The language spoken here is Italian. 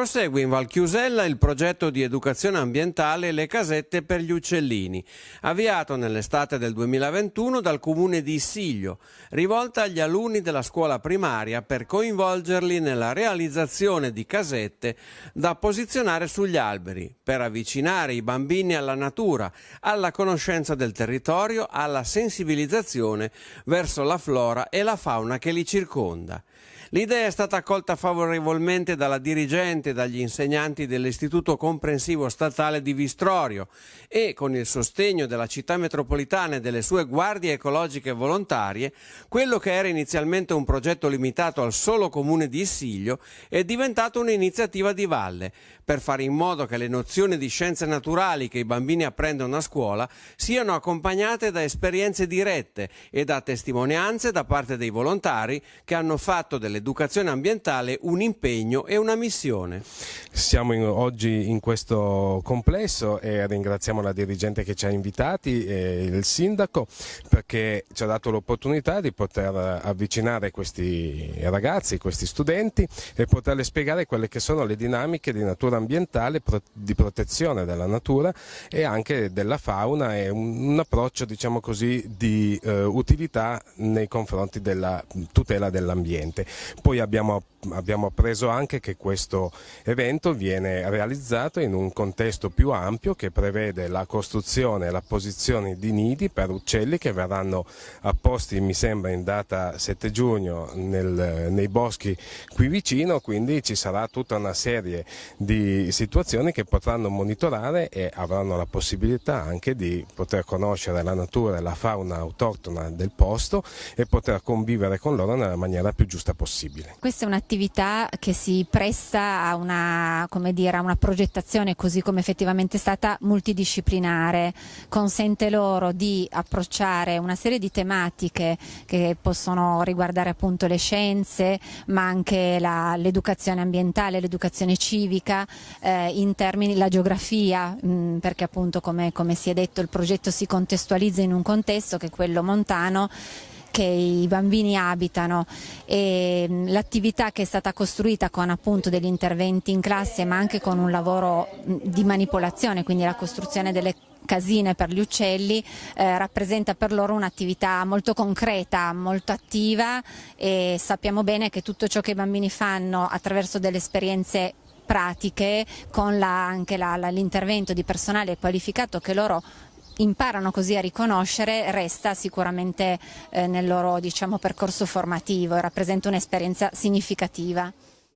Prosegue in Val Chiusella il progetto di educazione ambientale Le casette per gli uccellini, avviato nell'estate del 2021 dal comune di Issiglio, rivolta agli alunni della scuola primaria per coinvolgerli nella realizzazione di casette da posizionare sugli alberi, per avvicinare i bambini alla natura, alla conoscenza del territorio, alla sensibilizzazione verso la flora e la fauna che li circonda. L'idea è stata accolta favorevolmente dalla dirigente e dagli insegnanti dell'Istituto Comprensivo Statale di Vistrorio e, con il sostegno della città metropolitana e delle sue guardie ecologiche volontarie, quello che era inizialmente un progetto limitato al solo comune di Issiglio è diventato un'iniziativa di valle per fare in modo che le nozioni di scienze naturali che i bambini apprendono a scuola siano accompagnate da esperienze dirette e da testimonianze da parte dei volontari che hanno fatto delle l'educazione ambientale un impegno e una missione. Siamo in, oggi in questo complesso e ringraziamo la dirigente che ci ha invitati e il sindaco perché ci ha dato l'opportunità di poter avvicinare questi ragazzi, questi studenti e poterle spiegare quelle che sono le dinamiche di natura ambientale, di protezione della natura e anche della fauna e un, un approccio diciamo così di eh, utilità nei confronti della tutela dell'ambiente. Poi abbiamo, abbiamo appreso anche che questo evento viene realizzato in un contesto più ampio che prevede la costruzione e la posizione di nidi per uccelli che verranno apposti mi sembra in data 7 giugno nel, nei boschi qui vicino, quindi ci sarà tutta una serie di situazioni che potranno monitorare e avranno la possibilità anche di poter conoscere la natura e la fauna autoctona del posto e poter convivere con loro nella maniera più giusta possibile possibile. Questa è un'attività che si presta a una, dire, a una progettazione così come effettivamente è stata multidisciplinare, consente loro di approcciare una serie di tematiche che possono riguardare appunto le scienze ma anche l'educazione ambientale, l'educazione civica, eh, in termini la geografia mh, perché appunto come, come si è detto il progetto si contestualizza in un contesto che è quello montano che i bambini abitano. E l'attività che è stata costruita con appunto degli interventi in classe ma anche con un lavoro di manipolazione, quindi la costruzione delle casine per gli uccelli eh, rappresenta per loro un'attività molto concreta, molto attiva e sappiamo bene che tutto ciò che i bambini fanno attraverso delle esperienze pratiche con la, anche l'intervento di personale qualificato che loro imparano così a riconoscere resta sicuramente eh, nel loro diciamo, percorso formativo e rappresenta un'esperienza significativa.